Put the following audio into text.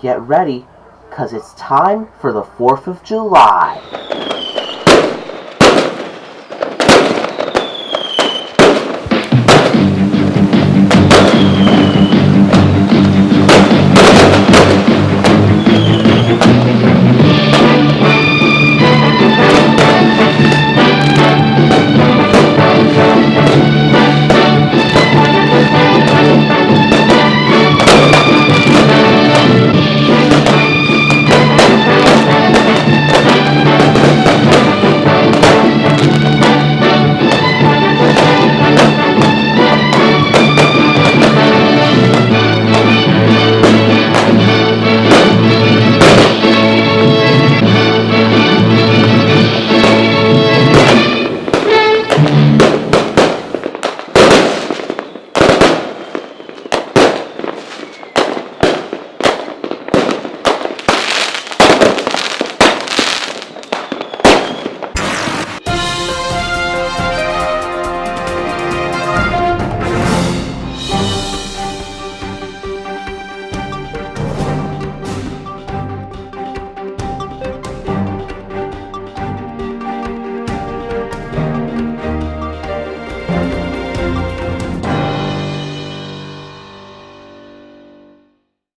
Get ready, cause it's time for the 4th of July.